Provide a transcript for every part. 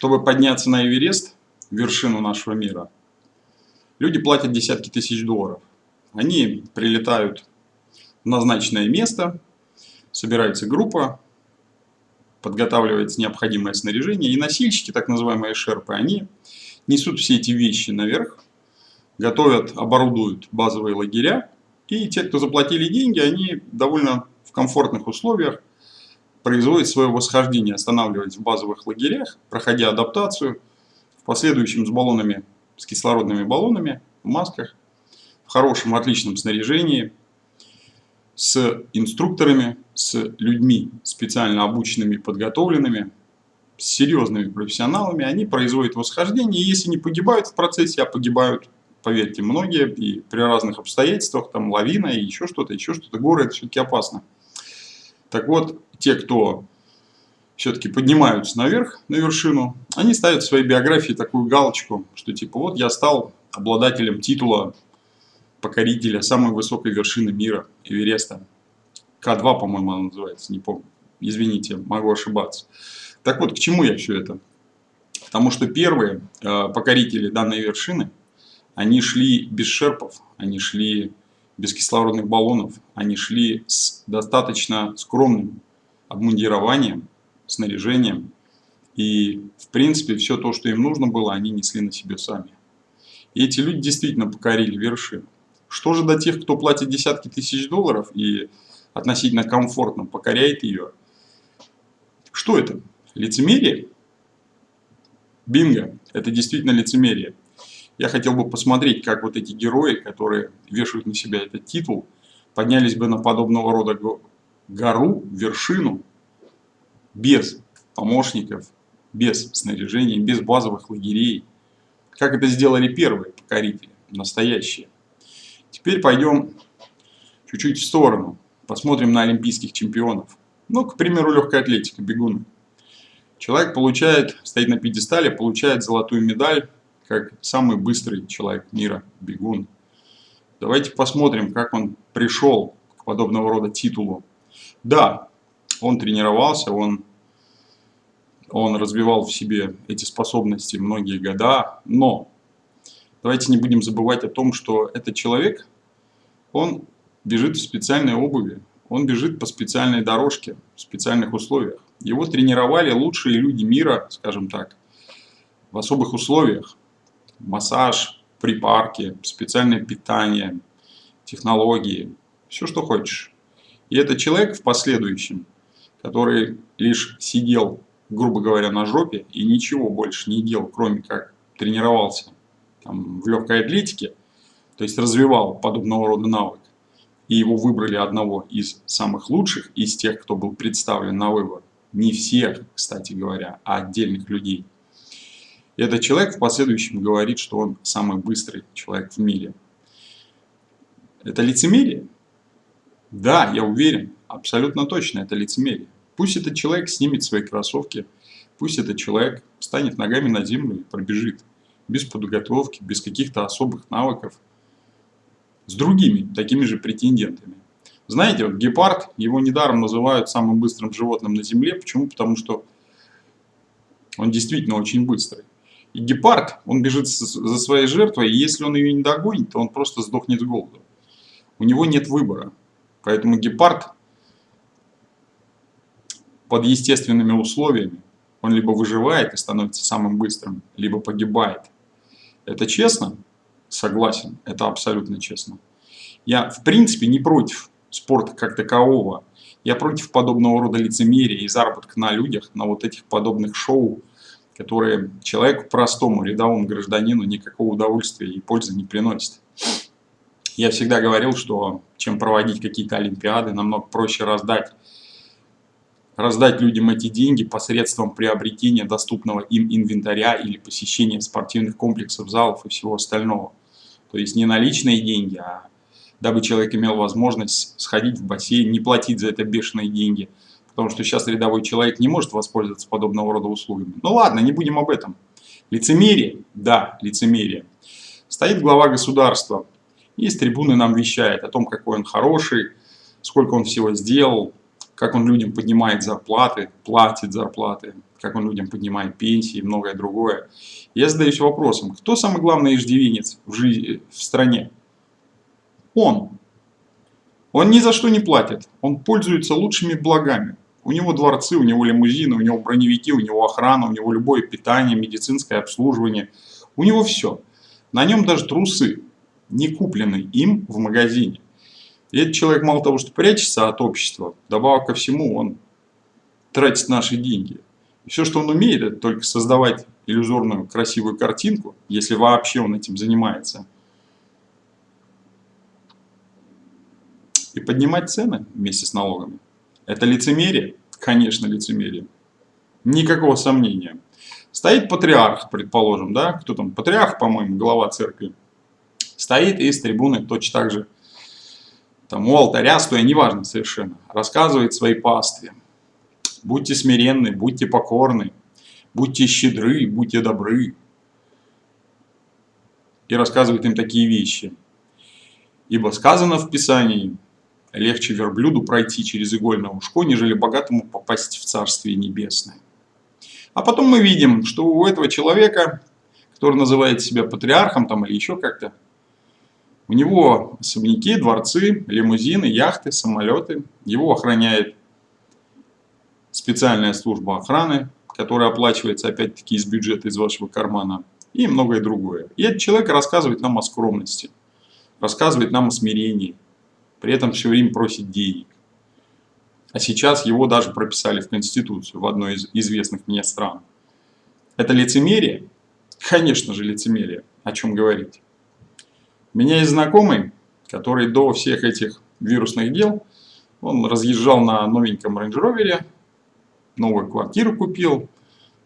Чтобы подняться на Эверест, вершину нашего мира, люди платят десятки тысяч долларов. Они прилетают в назначенное место, собирается группа, подготавливается необходимое снаряжение, и носильщики, так называемые шерпы, они несут все эти вещи наверх, готовят, оборудуют базовые лагеря, и те, кто заплатили деньги, они довольно в комфортных условиях производят свое восхождение, останавливаясь в базовых лагерях, проходя адаптацию, в последующем с баллонами, с кислородными баллонами, в масках, в хорошем, отличном снаряжении, с инструкторами, с людьми специально обученными, подготовленными, с серьезными профессионалами, они производят восхождение, и если не погибают в процессе, а погибают, поверьте, многие, и при разных обстоятельствах, там лавина и еще что-то, еще что-то, горы, это все-таки опасно. Так вот, те, кто все-таки поднимаются наверх, на вершину, они ставят в своей биографии такую галочку, что типа вот я стал обладателем титула покорителя самой высокой вершины мира, Эвереста. К2, по-моему, она называется, не помню. Извините, могу ошибаться. Так вот, к чему я все это? Потому что первые э, покорители данной вершины, они шли без шерпов, они шли без кислородных баллонов, они шли с достаточно скромным обмундированием, снаряжением. И, в принципе, все то, что им нужно было, они несли на себе сами. И эти люди действительно покорили вершину. Что же до тех, кто платит десятки тысяч долларов и относительно комфортно покоряет ее? Что это? Лицемерие? Бинго! Это действительно лицемерие. Я хотел бы посмотреть, как вот эти герои, которые вешают на себя этот титул, поднялись бы на подобного рода гору, вершину, без помощников, без снаряжения, без базовых лагерей. Как это сделали первые покорители, настоящие. Теперь пойдем чуть-чуть в сторону. Посмотрим на олимпийских чемпионов. Ну, к примеру, легкая атлетика, бегуны. Человек получает, стоит на пьедестале, получает золотую медаль, как самый быстрый человек мира, бегун. Давайте посмотрим, как он пришел к подобного рода титулу. Да, он тренировался, он, он развивал в себе эти способности многие года, но давайте не будем забывать о том, что этот человек, он бежит в специальной обуви, он бежит по специальной дорожке, в специальных условиях. Его тренировали лучшие люди мира, скажем так, в особых условиях. Массаж, припарки, специальное питание, технологии, все, что хочешь. И этот человек в последующем, который лишь сидел, грубо говоря, на жопе и ничего больше не делал, кроме как тренировался там, в легкой атлетике, то есть развивал подобного рода навык, и его выбрали одного из самых лучших, из тех, кто был представлен на выбор. Не всех, кстати говоря, а отдельных людей. И этот человек в последующем говорит, что он самый быстрый человек в мире. Это лицемерие? Да, я уверен, абсолютно точно, это лицемерие. Пусть этот человек снимет свои кроссовки, пусть этот человек встанет ногами на землю и пробежит без подготовки, без каких-то особых навыков, с другими такими же претендентами. Знаете, вот гепард, его недаром называют самым быстрым животным на Земле. Почему? Потому что он действительно очень быстрый. И гепард, он бежит за своей жертвой, и если он ее не догонит, то он просто сдохнет с голоду. У него нет выбора. Поэтому гепард под естественными условиями, он либо выживает и становится самым быстрым, либо погибает. Это честно? Согласен, это абсолютно честно. Я в принципе не против спорта как такового. Я против подобного рода лицемерия и заработка на людях, на вот этих подобных шоу, которые человеку простому, рядовому гражданину никакого удовольствия и пользы не приносят. Я всегда говорил, что чем проводить какие-то олимпиады, намного проще раздать, раздать людям эти деньги посредством приобретения доступного им инвентаря или посещения спортивных комплексов, залов и всего остального. То есть не наличные деньги, а дабы человек имел возможность сходить в бассейн, не платить за это бешеные деньги. Потому что сейчас рядовой человек не может воспользоваться подобного рода услугами. Ну ладно, не будем об этом. Лицемерие? Да, лицемерие. Стоит глава государства, и с трибуны нам вещает о том, какой он хороший, сколько он всего сделал, как он людям поднимает зарплаты, платит зарплаты, как он людям поднимает пенсии и многое другое. Я задаюсь вопросом, кто самый главный иждивенец в, жизни, в стране? Он. Он ни за что не платит, он пользуется лучшими благами. У него дворцы, у него лимузины, у него броневики, у него охрана, у него любое питание, медицинское обслуживание. У него все. На нем даже трусы, не купленные им в магазине. И этот человек мало того, что прячется от общества, добавок ко всему он тратит наши деньги. И все, что он умеет, это только создавать иллюзорную красивую картинку, если вообще он этим занимается. И поднимать цены вместе с налогами. Это лицемерие? Конечно, лицемерие. Никакого сомнения. Стоит патриарх, предположим, да, кто там, патриарх, по-моему, глава церкви. Стоит и с трибуны точно так же там у алтаря, стоя, неважно совершенно, рассказывает своей пастве. Будьте смиренны, будьте покорны, будьте щедры, будьте добры. И рассказывает им такие вещи. Ибо сказано в Писании, легче верблюду пройти через игольное ушко, нежели богатому попасть в Царствие Небесное. А потом мы видим, что у этого человека, который называет себя патриархом там или еще как-то, у него особняки, дворцы, лимузины, яхты, самолеты. Его охраняет специальная служба охраны, которая оплачивается опять-таки из бюджета, из вашего кармана. И многое другое. И этот человек рассказывает нам о скромности, рассказывает нам о смирении. При этом все время просит денег. А сейчас его даже прописали в Конституцию в одной из известных мне стран. Это лицемерие? Конечно же лицемерие. О чем говорить? Меня есть знакомый, который до всех этих вирусных дел, он разъезжал на новеньком Range Rover, новую квартиру купил,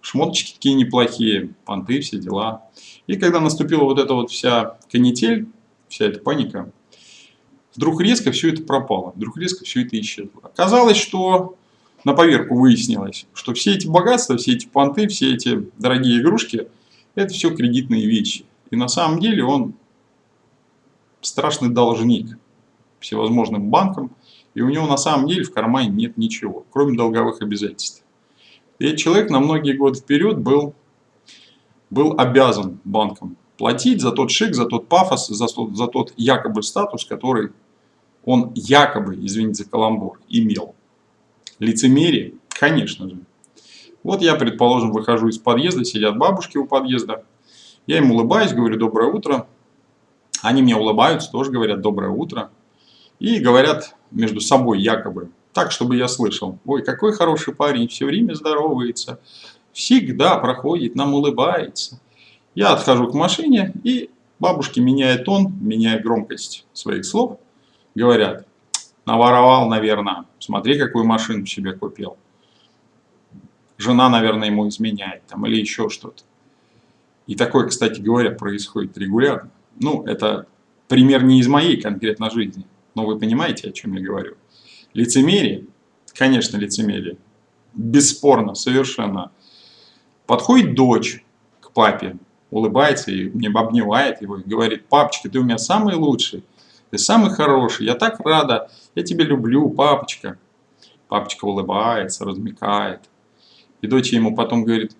шмоточки такие неплохие, понты, все дела. И когда наступила вот эта вот вся канитель, вся эта паника, вдруг резко все это пропало, вдруг резко все это исчезло. Оказалось, что на поверку выяснилось, что все эти богатства, все эти понты, все эти дорогие игрушки, это все кредитные вещи. И на самом деле он страшный должник всевозможным банкам, и у него на самом деле в кармане нет ничего, кроме долговых обязательств. И этот человек на многие годы вперед был, был обязан банкам платить за тот шик, за тот пафос, за тот, за тот якобы статус, который он якобы, извините за каламбур, имел. Лицемерие? Конечно же. Вот я, предположим, выхожу из подъезда, сидят бабушки у подъезда, я им улыбаюсь, говорю «доброе утро», они мне улыбаются, тоже говорят «доброе утро». И говорят между собой якобы, так, чтобы я слышал. Ой, какой хороший парень, все время здоровается, всегда проходит, нам улыбается. Я отхожу к машине, и бабушки, меняя тон, меняя громкость своих слов, говорят, наворовал, наверное, смотри, какую машину себе купил. Жена, наверное, ему изменяет, там, или еще что-то. И такое, кстати говоря, происходит регулярно. Ну, это пример не из моей конкретно жизни, но вы понимаете, о чем я говорю. Лицемерие, конечно, лицемерие, бесспорно, совершенно. Подходит дочь к папе, улыбается и мне обнимает его и говорит, папочка, ты у меня самый лучший, ты самый хороший, я так рада, я тебя люблю, папочка. Папочка улыбается, размекает. И дочь ему потом говорит,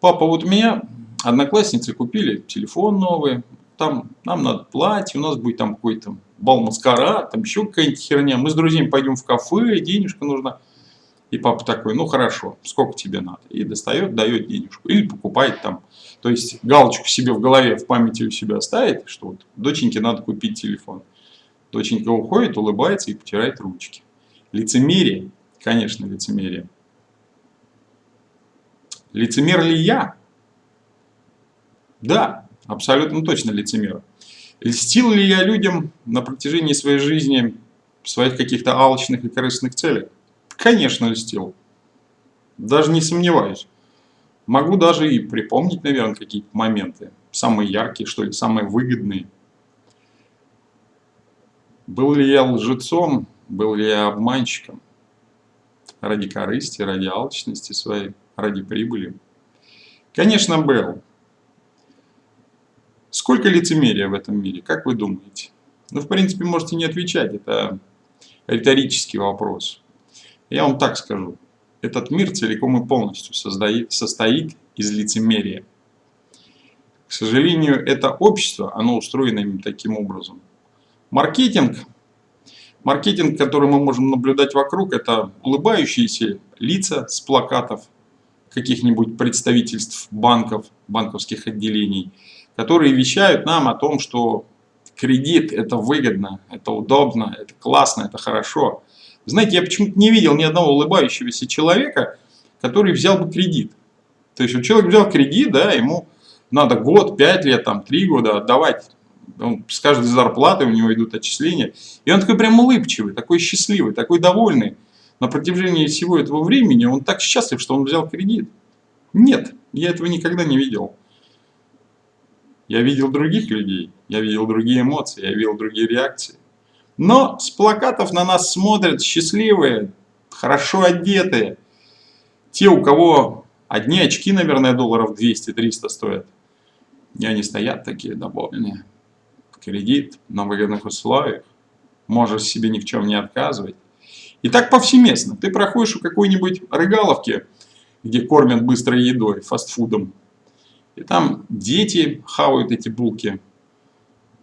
папа, вот у меня одноклассницы купили телефон новый, там нам надо платье, у нас будет там какой-то бал маскарад, там еще какая-нибудь херня, мы с друзьями пойдем в кафе, денежка нужна. И папа такой, ну хорошо, сколько тебе надо? И достает, дает денежку. Или покупает там. То есть галочку себе в голове, в памяти у себя ставит, что вот доченьке надо купить телефон. Доченька уходит, улыбается и потирает ручки. Лицемерие, конечно, лицемерие. Лицемер ли я? Да, Абсолютно точно лицемер. Льстил ли я людям на протяжении своей жизни своих каких-то алчных и корыстных целях? Конечно, льстил. Даже не сомневаюсь. Могу даже и припомнить, наверное, какие-то моменты. Самые яркие, что ли, самые выгодные. Был ли я лжецом, был ли я обманщиком? Ради корысти, ради алчности своей, ради прибыли? Конечно, был. Сколько лицемерия в этом мире, как вы думаете? Ну, в принципе, можете не отвечать, это риторический вопрос. Я вам так скажу. Этот мир целиком и полностью создает, состоит из лицемерия. К сожалению, это общество, оно устроено именно таким образом. Маркетинг, маркетинг, который мы можем наблюдать вокруг, это улыбающиеся лица с плакатов каких-нибудь представительств банков, банковских отделений, которые вещают нам о том, что кредит это выгодно, это удобно, это классно, это хорошо. Знаете, я почему-то не видел ни одного улыбающегося человека, который взял бы кредит. То есть, вот человек взял кредит, да, ему надо год, пять лет, там, три года отдавать. Он, с каждой зарплаты у него идут отчисления. И он такой прям улыбчивый, такой счастливый, такой довольный. На протяжении всего этого времени он так счастлив, что он взял кредит. Нет, я этого никогда не видел. Я видел других людей, я видел другие эмоции, я видел другие реакции. Но с плакатов на нас смотрят счастливые, хорошо одетые. Те, у кого одни очки, наверное, долларов 200-300 стоят. И они стоят такие довольные. Кредит на выгодных условиях. Можешь себе ни в чем не отказывать. И так повсеместно. Ты проходишь у какой-нибудь рыгаловки, где кормят быстрой едой, фастфудом. И там дети хавают эти булки,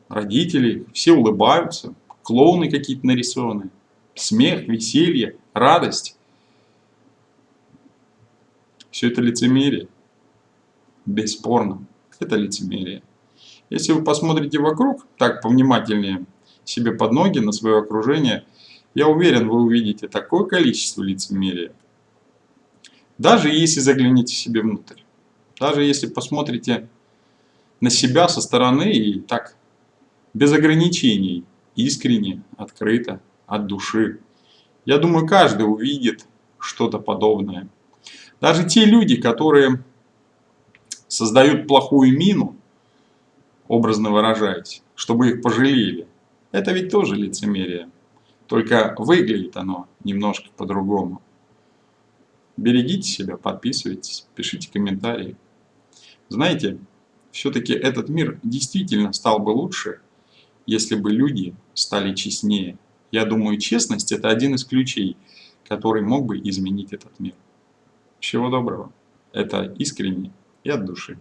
родители, все улыбаются, клоуны какие-то нарисованы, смех, веселье, радость. Все это лицемерие. Бесспорно, это лицемерие. Если вы посмотрите вокруг, так повнимательнее себе под ноги, на свое окружение, я уверен, вы увидите такое количество лицемерия. Даже если загляните себе внутрь. Даже если посмотрите на себя со стороны и так, без ограничений, искренне, открыто, от души. Я думаю, каждый увидит что-то подобное. Даже те люди, которые создают плохую мину, образно выражаясь, чтобы их пожалели, это ведь тоже лицемерие. Только выглядит оно немножко по-другому. Берегите себя, подписывайтесь, пишите комментарии. Знаете, все-таки этот мир действительно стал бы лучше, если бы люди стали честнее. Я думаю, честность – это один из ключей, который мог бы изменить этот мир. Всего доброго. Это искренне и от души.